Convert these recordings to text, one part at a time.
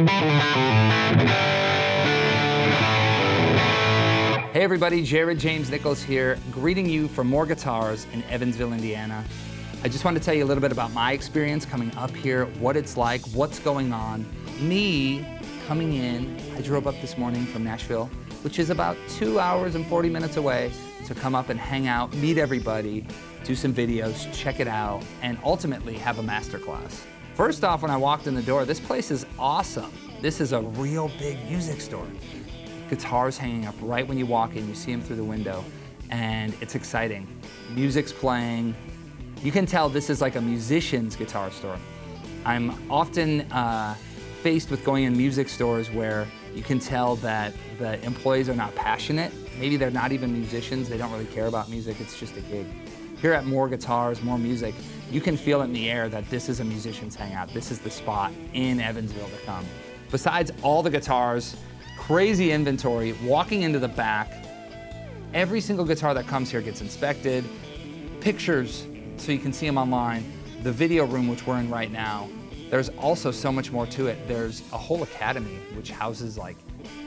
Hey everybody, Jared James Nichols here, greeting you from More Guitars in Evansville, Indiana. I just wanted to tell you a little bit about my experience coming up here, what it's like, what's going on. Me coming in, I drove up this morning from Nashville, which is about two hours and 40 minutes away, to come up and hang out, meet everybody, do some videos, check it out, and ultimately have a masterclass. First off, when I walked in the door, this place is awesome. This is a real big music store. Guitars hanging up right when you walk in, you see them through the window, and it's exciting. Music's playing, you can tell this is like a musician's guitar store. I'm often uh, faced with going in music stores where you can tell that the employees are not passionate. Maybe they're not even musicians. They don't really care about music. It's just a gig. Here at More Guitars, More Music, you can feel it in the air that this is a musician's hangout. This is the spot in Evansville to come. Besides all the guitars, crazy inventory, walking into the back, every single guitar that comes here gets inspected, pictures so you can see them online. The video room, which we're in right now, there's also so much more to it. There's a whole academy which houses like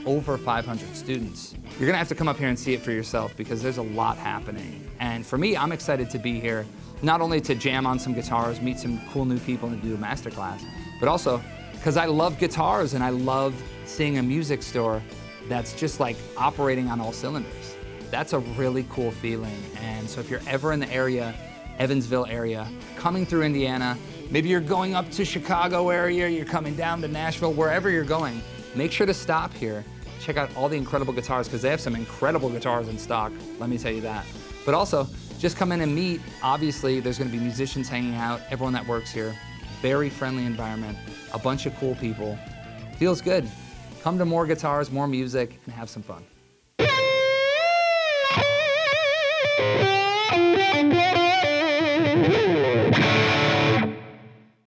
over 500 students. You're gonna have to come up here and see it for yourself because there's a lot happening. And for me, I'm excited to be here, not only to jam on some guitars, meet some cool new people and do a masterclass, but also because I love guitars and I love seeing a music store that's just like operating on all cylinders. That's a really cool feeling. And so if you're ever in the area, Evansville area, coming through Indiana. Maybe you're going up to Chicago area, you're coming down to Nashville, wherever you're going, make sure to stop here. Check out all the incredible guitars because they have some incredible guitars in stock, let me tell you that. But also, just come in and meet. Obviously, there's gonna be musicians hanging out, everyone that works here. Very friendly environment, a bunch of cool people. Feels good. Come to more guitars, more music, and have some fun.